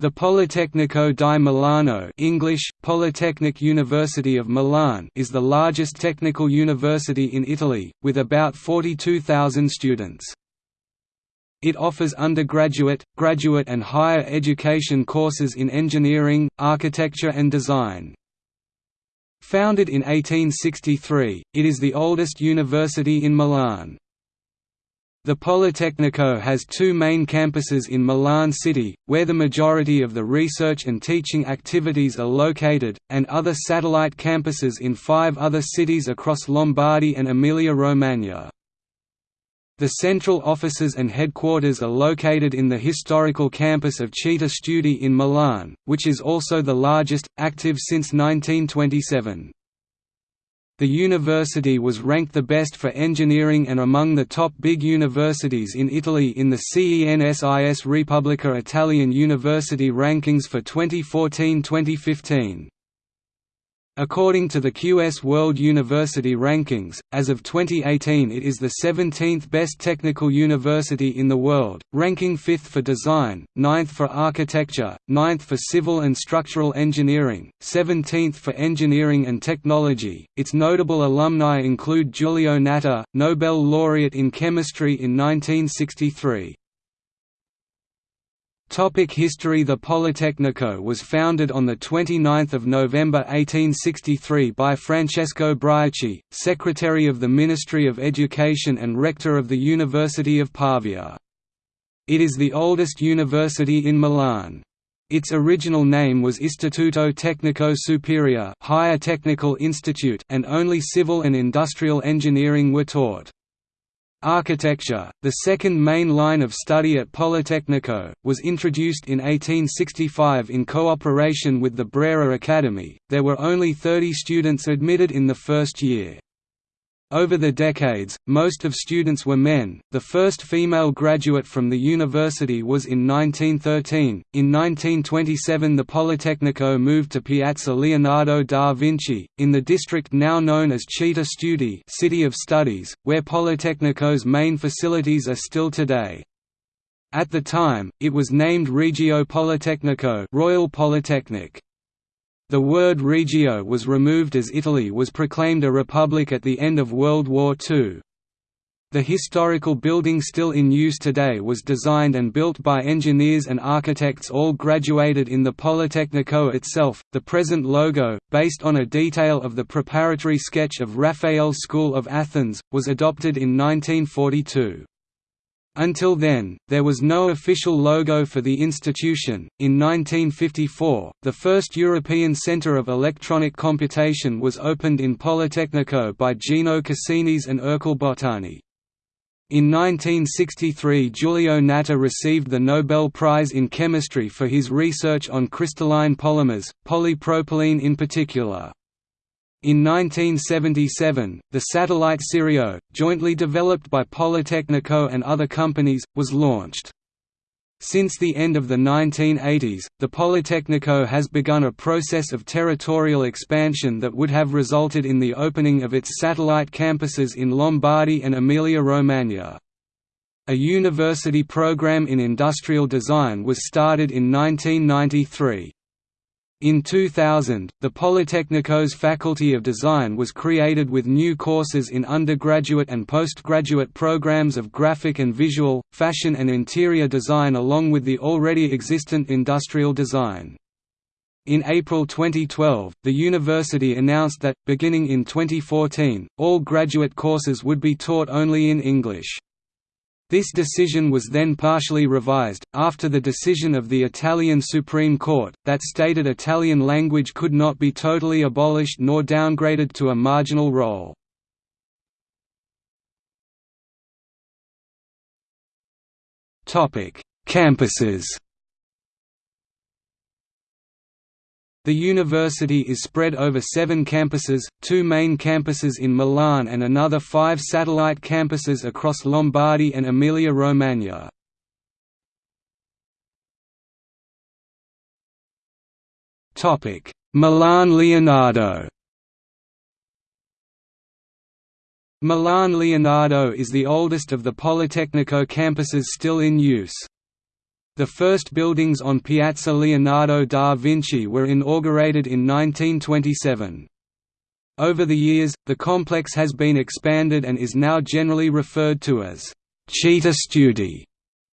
The Politecnico di Milano English, Polytechnic University of Milan is the largest technical university in Italy, with about 42,000 students. It offers undergraduate, graduate and higher education courses in engineering, architecture and design. Founded in 1863, it is the oldest university in Milan. The Politecnico has two main campuses in Milan city, where the majority of the research and teaching activities are located, and other satellite campuses in five other cities across Lombardy and Emilia-Romagna. The central offices and headquarters are located in the historical campus of Città Studi in Milan, which is also the largest, active since 1927. The university was ranked the best for engineering and among the top big universities in Italy in the CENSIS Repubblica Italian University Rankings for 2014–2015. According to the QS World University Rankings, as of 2018 it is the 17th best technical university in the world, ranking 5th for design, 9th for architecture, 9th for civil and structural engineering, 17th for engineering and technology. Its notable alumni include Giulio Natta, Nobel laureate in chemistry in 1963. Topic history The Politecnico was founded on 29 November 1863 by Francesco Brioschi, Secretary of the Ministry of Education and Rector of the University of Pavia. It is the oldest university in Milan. Its original name was Istituto Tecnico Superiore Higher Technical Institute and only civil and industrial engineering were taught. Architecture, the second main line of study at Politecnico, was introduced in 1865 in cooperation with the Brera Academy. There were only 30 students admitted in the first year. Over the decades, most of students were men. The first female graduate from the university was in 1913. In 1927, the Politecnico moved to Piazza Leonardo da Vinci, in the district now known as Città Studi, City of Studies, where Politecnico's main facilities are still today. At the time, it was named Regio Politecnico, Royal Polytechnic. The word regio was removed as Italy was proclaimed a republic at the end of World War II. The historical building still in use today was designed and built by engineers and architects all graduated in the Politecnico itself. The present logo, based on a detail of the preparatory sketch of Raphael's School of Athens, was adopted in 1942. Until then, there was no official logo for the institution. In 1954, the first European Centre of Electronic Computation was opened in Politecnico by Gino Cassinis and Ercole Bottani. In 1963 Giulio Natta received the Nobel Prize in Chemistry for his research on crystalline polymers, polypropylene in particular. In 1977, the satellite Sirio, jointly developed by Politecnico and other companies, was launched. Since the end of the 1980s, the Politecnico has begun a process of territorial expansion that would have resulted in the opening of its satellite campuses in Lombardy and Emilia-Romagna. A university program in industrial design was started in 1993. In 2000, the Politecnico's Faculty of Design was created with new courses in undergraduate and postgraduate programs of graphic and visual, fashion and interior design along with the already existent industrial design. In April 2012, the university announced that, beginning in 2014, all graduate courses would be taught only in English. This decision was then partially revised, after the decision of the Italian Supreme Court, that stated Italian language could not be totally abolished nor downgraded to a marginal role. Campuses The university is spread over seven campuses, two main campuses in Milan and another five satellite campuses across Lombardy and Emilia-Romagna. Milan Leonardo Milan Leonardo is the oldest of the Politecnico campuses still in use. The first buildings on Piazza Leonardo da Vinci were inaugurated in 1927. Over the years, the complex has been expanded and is now generally referred to as Città Studi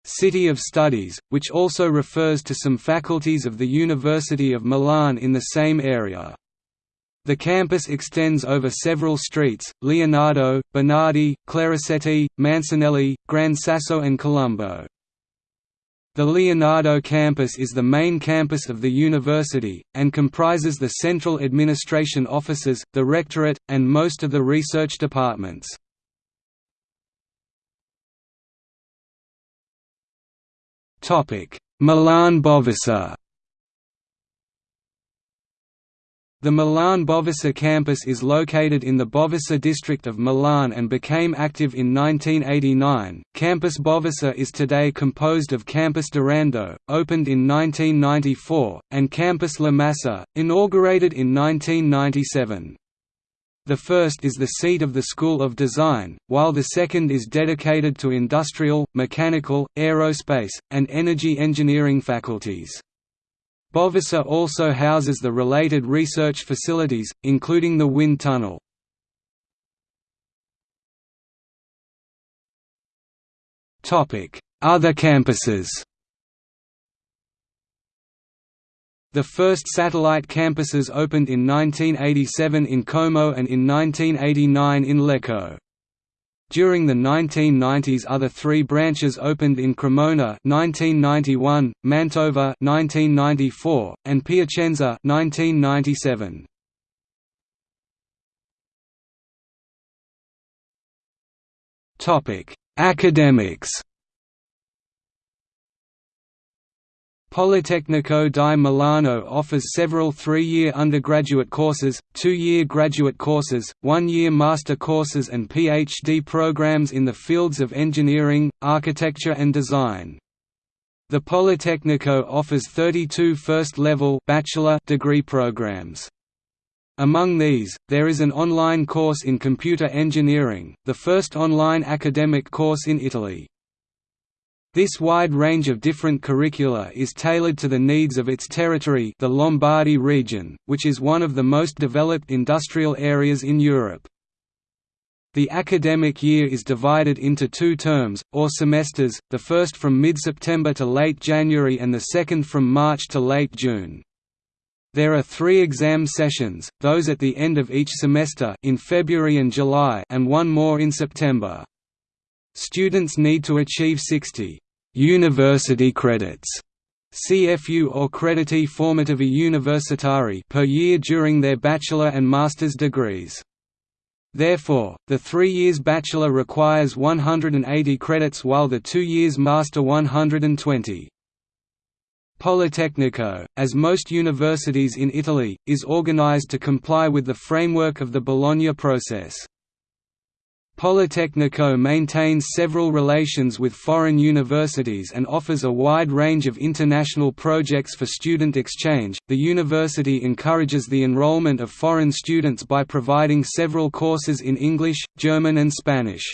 City of Studies, which also refers to some faculties of the University of Milan in the same area. The campus extends over several streets, Leonardo, Bernardi, Clericetti, Mancinelli, Gran Sasso and Colombo. The Leonardo campus is the main campus of the university, and comprises the central administration offices, the rectorate, and most of the research departments. Milan Bovisa The Milan Bovisa campus is located in the Bovisa district of Milan and became active in 1989. Campus Bovisa is today composed of Campus Durando, opened in 1994, and Campus La Massa, inaugurated in 1997. The first is the seat of the School of Design, while the second is dedicated to industrial, mechanical, aerospace, and energy engineering faculties. Bovisa also houses the related research facilities, including the wind tunnel. Other campuses The first satellite campuses opened in 1987 in Como and in 1989 in Lecco. During the 1990s other three branches opened in Cremona 1991, Mantova 1994, and Piacenza 1997. Topic: Academics Politecnico di Milano offers several three-year undergraduate courses, two-year graduate courses, one-year master courses and PhD programs in the fields of engineering, architecture and design. The Politecnico offers 32 first-level bachelor degree programs. Among these, there is an online course in computer engineering, the first online academic course in Italy. This wide range of different curricula is tailored to the needs of its territory the Lombardy region, which is one of the most developed industrial areas in Europe. The academic year is divided into two terms, or semesters, the first from mid-September to late January and the second from March to late June. There are three exam sessions, those at the end of each semester in February and July and one more in September. Students need to achieve 60 University credits CFU or Crediti Formativi Universitari per year during their bachelor and master's degrees. Therefore, the three years bachelor requires 180 credits while the two years master 120. Politecnico, as most universities in Italy, is organized to comply with the framework of the Bologna process. Politecnico maintains several relations with foreign universities and offers a wide range of international projects for student exchange. The university encourages the enrollment of foreign students by providing several courses in English, German, and Spanish.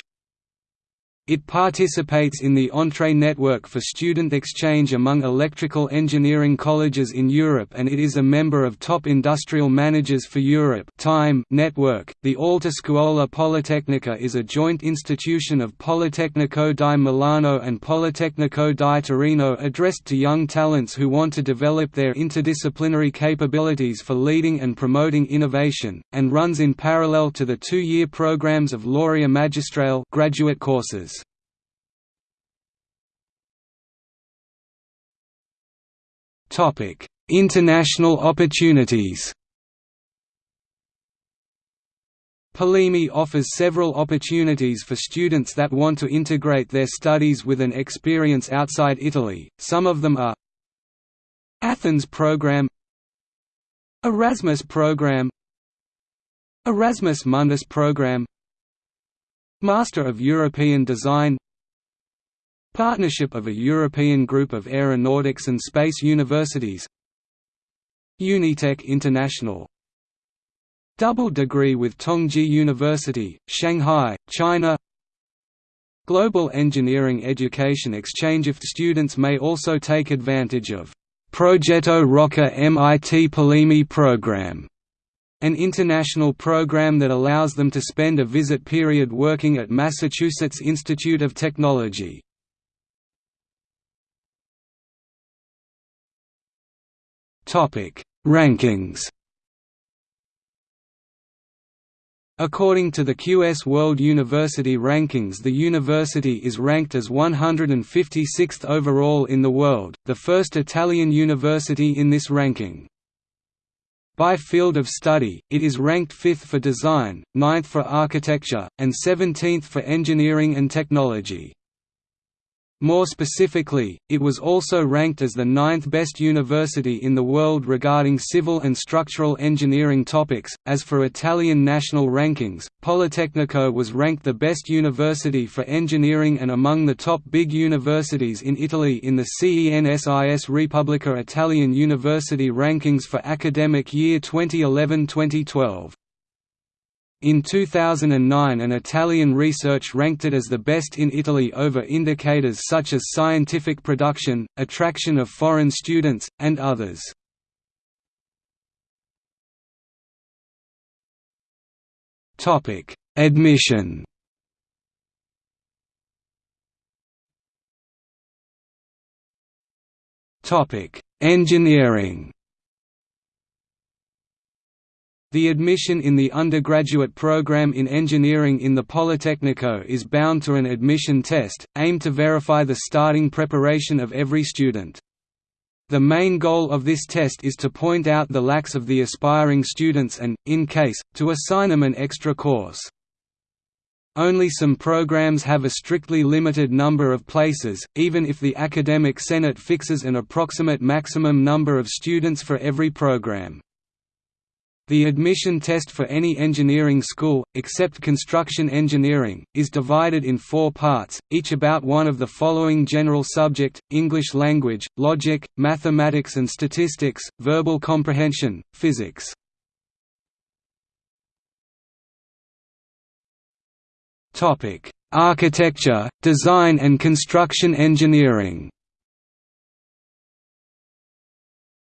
It participates in the Entree network for student exchange among electrical engineering colleges in Europe and it is a member of Top Industrial Managers for Europe Time network. The Alta Scuola Politecnica is a joint institution of Politecnico di Milano and Politecnico di Torino addressed to young talents who want to develop their interdisciplinary capabilities for leading and promoting innovation, and runs in parallel to the two-year programs of Laurea Magistrale graduate courses. International opportunities. Polimi offers several opportunities for students that want to integrate their studies with an experience outside Italy, some of them are Athens Program Erasmus Program Erasmus Mundus Program Master of European Design Partnership of a European group of aeronautics and space universities. UNITECH International. Double degree with Tongji University, Shanghai, China. Global Engineering Education Exchange if students may also take advantage of Progetto Rocca MIT Polimi program, an international program that allows them to spend a visit period working at Massachusetts Institute of Technology. Rankings According to the QS World University Rankings the university is ranked as 156th overall in the world, the first Italian university in this ranking. By field of study, it is ranked 5th for design, 9th for architecture, and 17th for engineering and technology. More specifically, it was also ranked as the ninth best university in the world regarding civil and structural engineering topics. As for Italian national rankings, Politecnico was ranked the best university for engineering and among the top big universities in Italy in the CENSIS Repubblica Italian University rankings for academic year 2011-2012. In 2009 an Italian research ranked it as the best in Italy over indicators such as scientific production, attraction of foreign students, and others. Admission Engineering the admission in the undergraduate program in engineering in the Politecnico is bound to an admission test, aimed to verify the starting preparation of every student. The main goal of this test is to point out the lacks of the aspiring students and, in case, to assign them an extra course. Only some programs have a strictly limited number of places, even if the Academic Senate fixes an approximate maximum number of students for every program. The admission test for any engineering school, except construction engineering, is divided in four parts, each about one of the following general subject, English language, logic, mathematics and statistics, verbal comprehension, physics. Architecture, design and construction engineering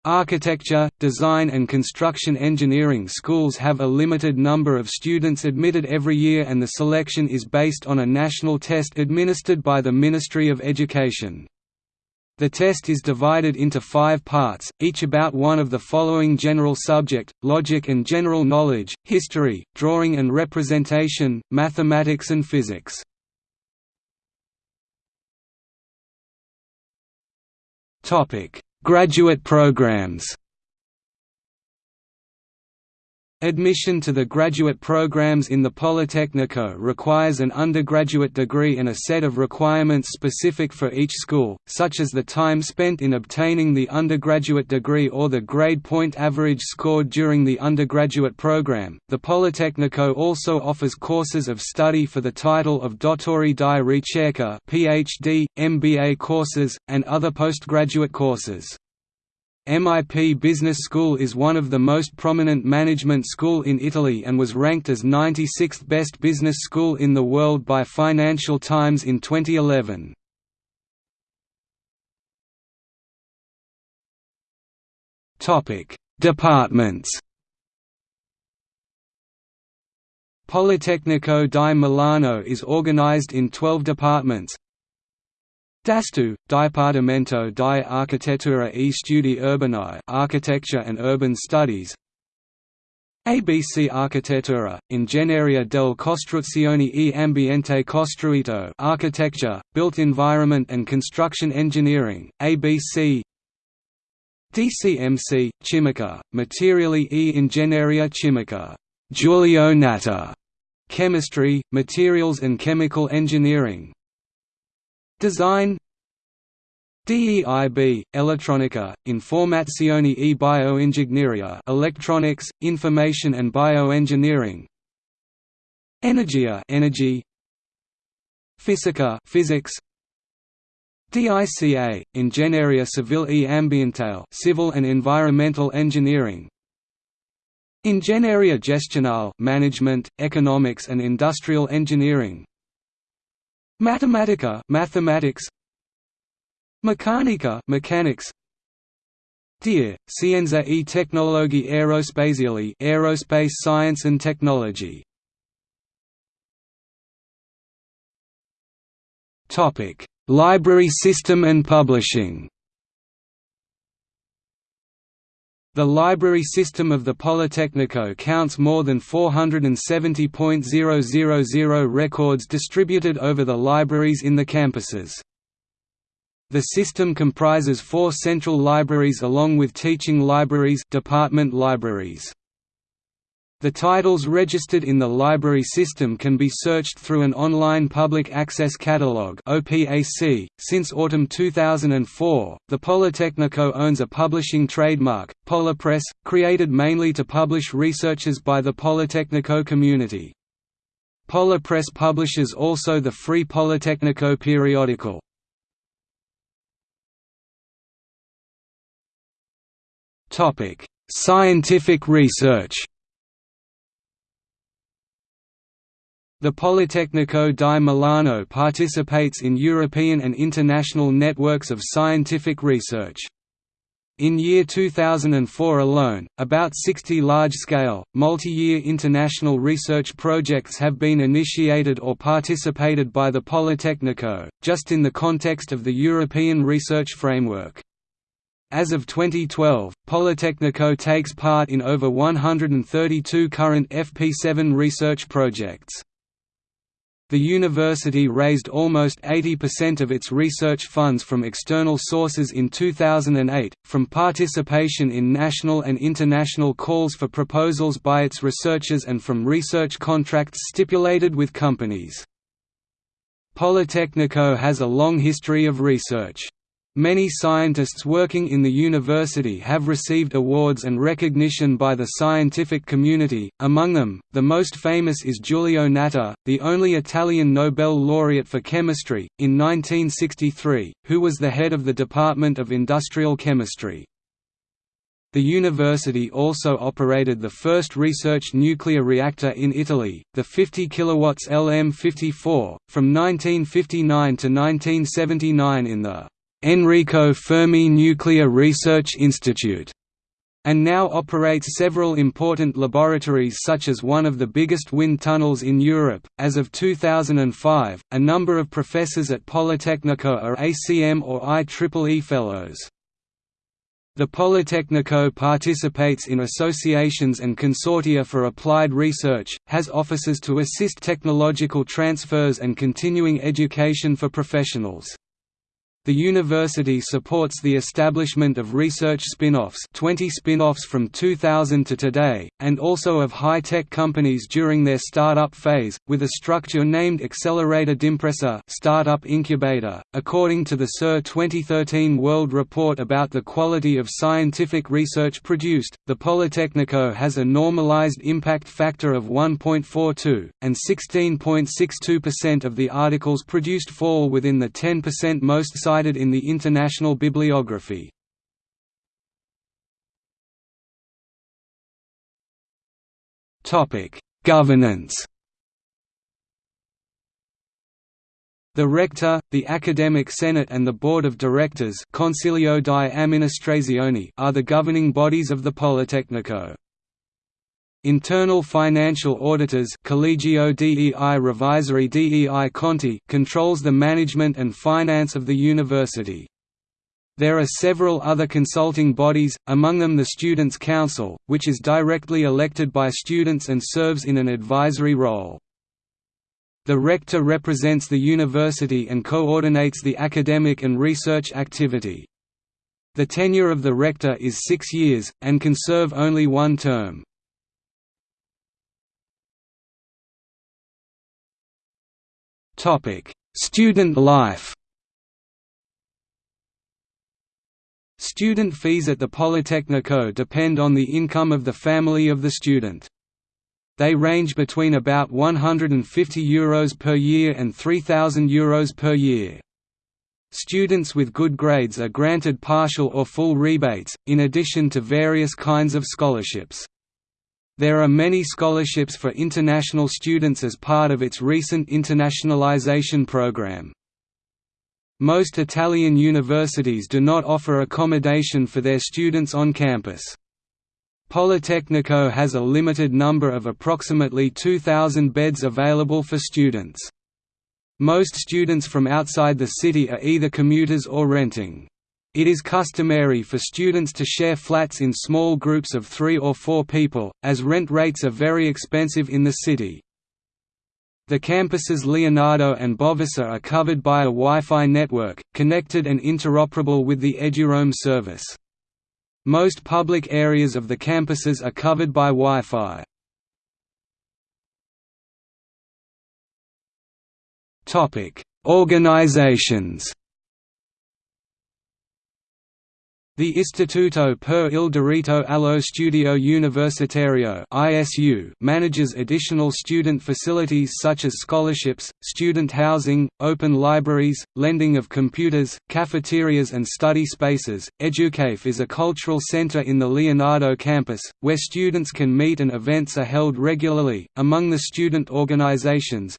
Architecture, design and construction engineering schools have a limited number of students admitted every year and the selection is based on a national test administered by the Ministry of Education. The test is divided into five parts, each about one of the following general subject, logic and general knowledge, history, drawing and representation, mathematics and physics. Graduate programs Admission to the graduate programs in the Politecnico requires an undergraduate degree and a set of requirements specific for each school, such as the time spent in obtaining the undergraduate degree or the grade point average scored during the undergraduate program. The Politecnico also offers courses of study for the title of Dottori di Ricerca (PhD), MBA courses, and other postgraduate courses. MIP Business School is one of the most prominent management school in Italy and was ranked as 96th best business school in the world by Financial Times in 2011. Topic: Departments Politecnico di Milano is organized in 12 departments, DASTU, Dipartimento di Architettura e Studi Urbani Architecture and Urban Studies. ABC Architettura, Ingegneria delle Costruzioni e Ambiente Costruito Architecture, Built Environment and Construction Engineering, ABC DCMC, Chimica, Materiali e Ingegneria Chimica. Giulio Natta, Chemistry, Materials and Chemical Engineering Design DEIB, Elettronica, Informazione e Bioingegneria Electronics, Information and Bioengineering. Energia Energy. Fisica Physics. DICA, Ingegneria Civil e Ambientale Civil and Environmental Engineering. Ingegneria Gestionale Management, Economics and Industrial Engineering Matematica mathematics. Meccanica mechanics. TIA, Scienza e Tecnologie Aerospaziali aerospace science and technology. Topic: Library system and publishing. The library system of the Politecnico counts more than 470.000 records distributed over the libraries in the campuses. The system comprises four central libraries along with teaching libraries department libraries. The titles registered in the library system can be searched through an online public access catalog (OPAC). Since autumn 2004, the Politecnico owns a publishing trademark, Polipress, created mainly to publish researches by the Politecnico community. Polipress publishes also the free Politecnico periodical. Topic: Scientific research. The Politecnico di Milano participates in European and international networks of scientific research. In year 2004 alone, about 60 large-scale, multi-year international research projects have been initiated or participated by the Politecnico, just in the context of the European Research Framework. As of 2012, Politecnico takes part in over 132 current FP7 research projects. The university raised almost 80% of its research funds from external sources in 2008, from participation in national and international calls for proposals by its researchers and from research contracts stipulated with companies. Politecnico has a long history of research. Many scientists working in the university have received awards and recognition by the scientific community, among them, the most famous is Giulio Natta, the only Italian Nobel laureate for chemistry, in 1963, who was the head of the Department of Industrial Chemistry. The university also operated the first research nuclear reactor in Italy, the 50 kW LM54, from 1959 to 1979 in the Enrico Fermi Nuclear Research Institute, and now operates several important laboratories such as one of the biggest wind tunnels in Europe. As of 2005, a number of professors at Politecnico are ACM or IEEE Fellows. The Politecnico participates in associations and consortia for applied research, has offices to assist technological transfers and continuing education for professionals. The university supports the establishment of research spin-offs 20 spin-offs from 2000 to today, and also of high-tech companies during their startup phase, with a structure named Accelerator d'Impresa startup incubator. .According to the SUR 2013 World Report about the quality of scientific research produced, the Politecnico has a normalized impact factor of 1.42, and 16.62% of the articles produced fall within the 10% most cited in the international bibliography. Governance The Rector, the Academic Senate and the Board of Directors di are the governing bodies of the Politecnico. Internal financial auditors Collegio dei Revisori dei Conti controls the management and finance of the university. There are several other consulting bodies, among them the Students' Council, which is directly elected by students and serves in an advisory role. The rector represents the university and coordinates the academic and research activity. The tenure of the rector is six years, and can serve only one term. Student life. Student fees at the Politecnico depend on the income of the family of the student. They range between about €150 Euros per year and €3,000 Euros per year. Students with good grades are granted partial or full rebates, in addition to various kinds of scholarships. There are many scholarships for international students as part of its recent internationalization program. Most Italian universities do not offer accommodation for their students on campus. Politecnico has a limited number of approximately 2,000 beds available for students. Most students from outside the city are either commuters or renting. It is customary for students to share flats in small groups of three or four people, as rent rates are very expensive in the city. The campuses Leonardo and Bovisa are covered by a Wi-Fi network, connected and interoperable with the eduroam service. Most public areas of the campuses are covered by Wi-Fi. Organizations The Istituto per il Diritto allo Studio Universitario (ISU) manages additional student facilities such as scholarships, student housing, open libraries, lending of computers, cafeterias and study spaces. Educafe is a cultural center in the Leonardo campus where students can meet and events are held regularly. Among the student organizations,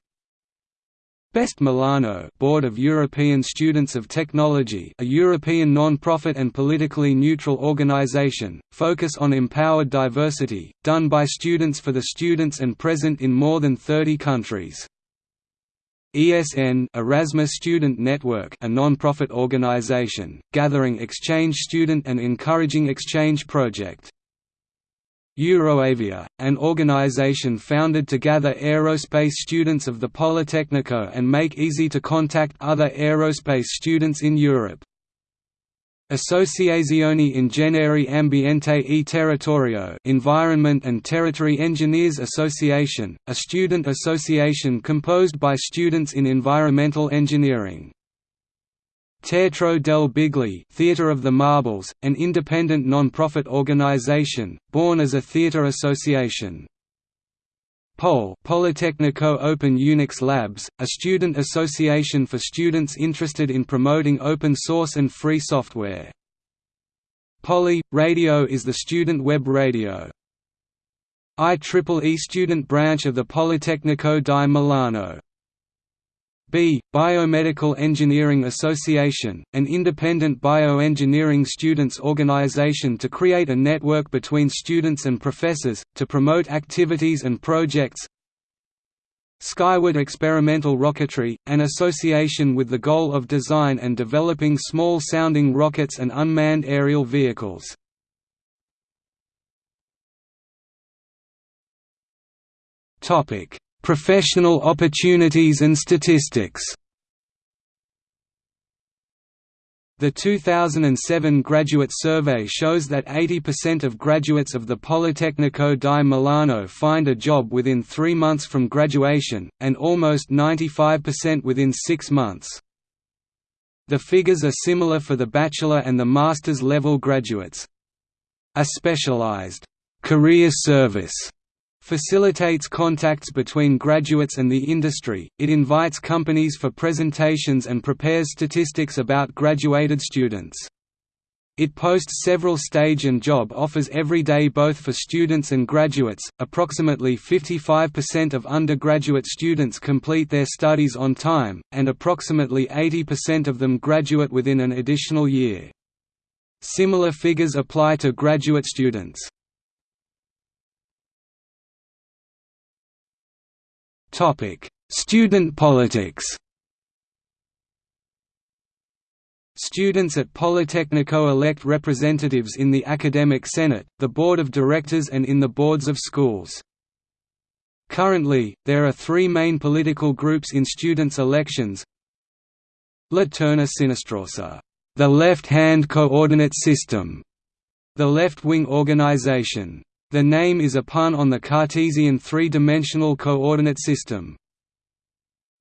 Best Milano Board of European Students of Technology a European non-profit and politically neutral organization, focus on empowered diversity, done by students for the students and present in more than 30 countries. ESN Erasmus Student Network a non-profit organization, gathering exchange student and encouraging exchange project. Euroavia, an organization founded to gather aerospace students of the Politecnico and make easy to contact other aerospace students in Europe. Associazione Ingegneri Ambiente e Territorio Environment and Territory Engineers Association, a student association composed by students in environmental engineering. Teatro del Bigli Theatre of the Marbles, an independent non-profit organization, born as a theatre association. POuL Politecnico Open Unix Labs, a student association for students interested in promoting open source and free software. Poly Radio is the student web radio. IEEE student branch of the Politecnico di Milano B. Biomedical Engineering Association, an independent bioengineering students organization to create a network between students and professors, to promote activities and projects Skyward Experimental Rocketry, an association with the goal of design and developing small-sounding rockets and unmanned aerial vehicles. Professional opportunities and statistics The 2007 graduate survey shows that 80% of graduates of the Politecnico di Milano find a job within three months from graduation, and almost 95% within six months. The figures are similar for the bachelor and the master's level graduates. A specialized career service facilitates contacts between graduates and the industry, it invites companies for presentations and prepares statistics about graduated students. It posts several stage and job offers every day both for students and graduates. Approximately 55% of undergraduate students complete their studies on time, and approximately 80% of them graduate within an additional year. Similar figures apply to graduate students. Topic: Student politics. Students at Politecnico elect representatives in the Academic Senate, the Board of Directors and in the boards of schools. Currently, there are three main political groups in students' elections. La Terna Sinistrorsa, the left-hand coordinate system, the left-wing organization, the name is a pun on the Cartesian three-dimensional coordinate system.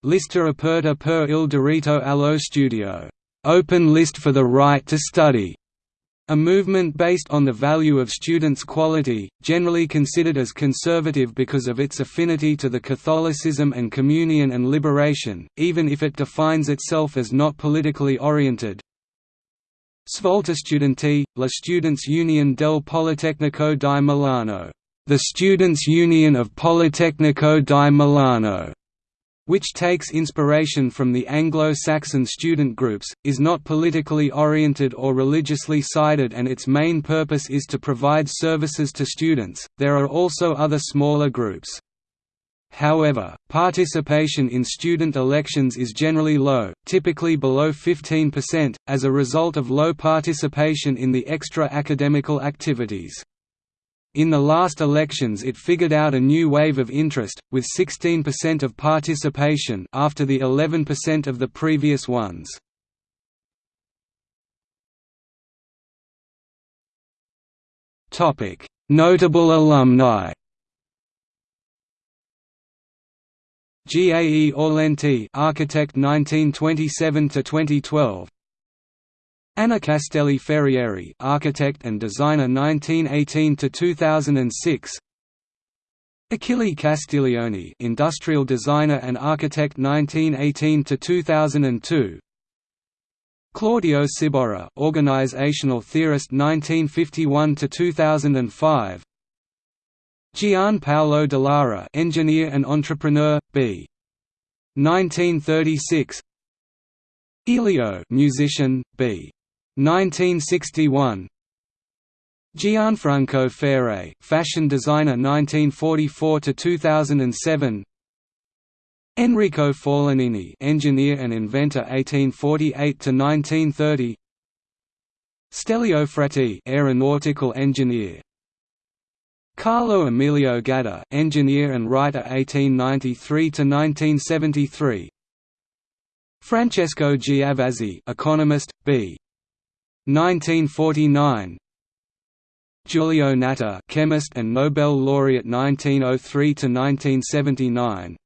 Lista aperta per il diritto allo studio, open list for the right to study, a movement based on the value of students' quality, generally considered as conservative because of its affinity to the Catholicism and communion and liberation, even if it defines itself as not politically oriented. Svolta Studenti, la Students' Union del Politecnico di Milano the Students' Union of Politecnico di Milano, which takes inspiration from the Anglo-Saxon student groups, is not politically oriented or religiously sided and its main purpose is to provide services to students. There are also other smaller groups. However, participation in student elections is generally low, typically below 15%, as a result of low participation in the extra-academical activities. In the last elections it figured out a new wave of interest, with 16% of participation after the 11% of the previous ones. Notable alumni G. A. E. Aulenti, architect 1927 to 2012. Anna Castelli Ferrieri, architect and designer 1918 to 2006. Achille Castiglioni, industrial designer and architect 1918 to 2002. Claudio Ciborra, organizational theorist 1951 to 2005. Gian Paolo Dallara, engineer and entrepreneur, b. 1936. Elio, musician, b. 1961. Gianfranco Ferre, fashion designer 1944 to 2007. Enrico Forlanini, engineer and inventor 1848 to 1930. Stelio Frati, aeronautical engineer. Carlo Emilio Gadda, engineer and writer 1893 to 1973. Francesco Giavazzi, economist, b. 1949. Giulio Natta, chemist and Nobel laureate 1903 to 1979.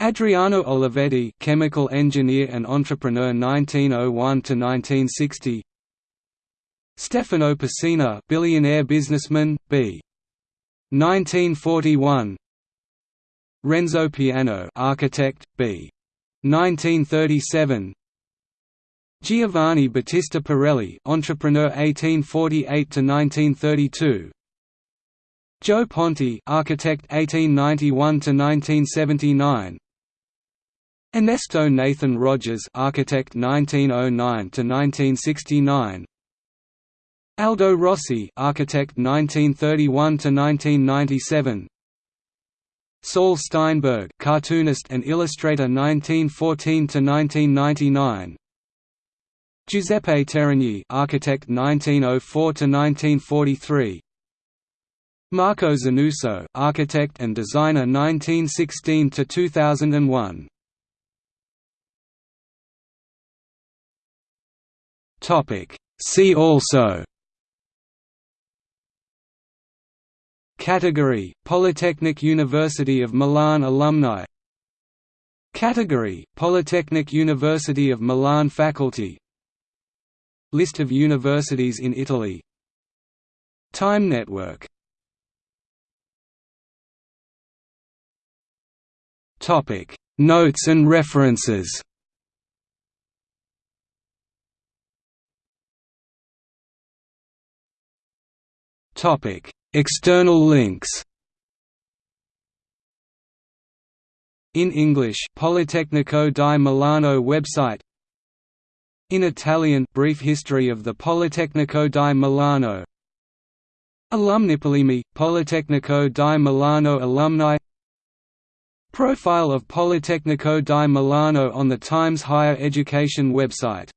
Adriano Olivetti, chemical engineer and entrepreneur 1901 to 1960. Stefano Pessina, billionaire businessman, b. 1941. Renzo Piano, architect, b. 1937. Giovanni Battista Pirelli, entrepreneur 1848 to 1932. Gio Ponti, architect 1891 to 1979. Ernesto Nathan Rogers, architect 1909 to 1969. Aldo Rossi, architect 1931 to 1997. Saul Steinberg, cartoonist and illustrator 1914 to 1999. Giuseppe Terragni, architect 1904 to 1943. Marco Zanuso, architect and designer 1916 to 2001. Topic See also Category Polytechnic University of Milan alumni. Category Polytechnic University of Milan faculty. List of universities in Italy. Time network. Notes and references. Topic External links. In English Politecnico di Milano website. In Italian Brief history of the Politecnico di Milano. Alumnipolimi, Politecnico di Milano alumni. Profile of Politecnico di Milano on the Times Higher Education website